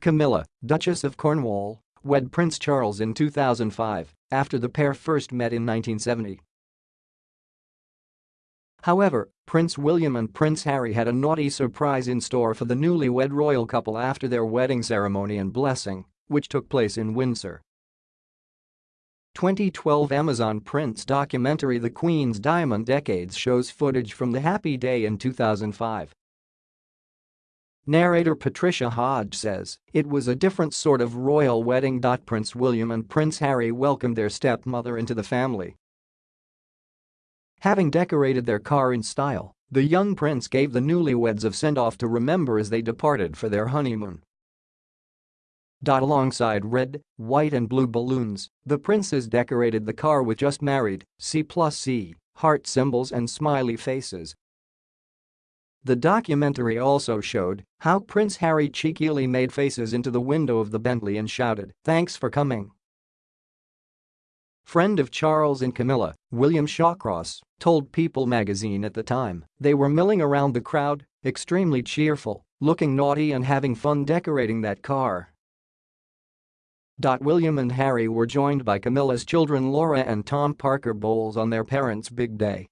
Camilla, Duchess of Cornwall, wed Prince Charles in 2005 after the pair first met in 1970. However, Prince William and Prince Harry had a naughty surprise in store for the newlywed royal couple after their wedding ceremony and blessing, which took place in Windsor. 2012 Amazon Prime documentary The Queen's Diamond Decades shows footage from the happy day in 2005. Narrator Patricia Hodge says, it was a different sort of royal wedding. Prince William and Prince Harry welcomed their stepmother into the family. Having decorated their car in style, the young prince gave the newlyweds a send-off to remember as they departed for their honeymoon. Alongside red, white and blue balloons, the princes decorated the car with just married, C plus C, heart symbols and smiley faces the documentary also showed how Prince Harry cheekily made faces into the window of the Bentley and shouted, thanks for coming. Friend of Charles and Camilla, William Shawcross, told People magazine at the time they were milling around the crowd, extremely cheerful, looking naughty and having fun decorating that car. Dot William and Harry were joined by Camilla's children Laura and Tom Parker Bowles on their parents' big day.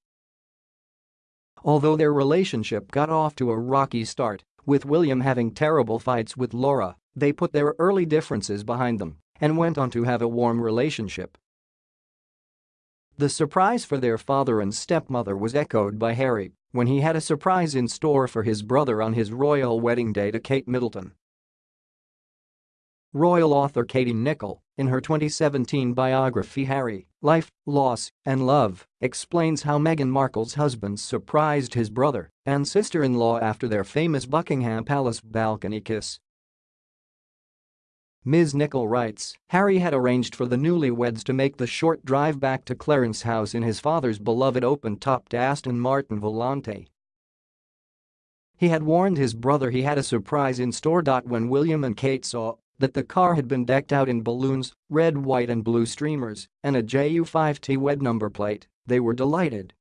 Although their relationship got off to a rocky start, with William having terrible fights with Laura, they put their early differences behind them and went on to have a warm relationship. The surprise for their father and stepmother was echoed by Harry when he had a surprise in store for his brother on his royal wedding day to Kate Middleton. Royal author Katie Nicholl, in her 2017 biography Harry, Life, Loss, and Love, explains how Meghan Markle's husband surprised his brother and sister-in-law after their famous Buckingham Palace balcony kiss. Ms. Nicholl writes, Harry had arranged for the newlyweds to make the short drive back to Clarence House in his father's beloved open-topped Aston Martin Volante. He had warned his brother he had a surprise in store. When William and Kate saw that the car had been decked out in balloons, red, white and blue streamers, and a JU5T wed number plate, they were delighted.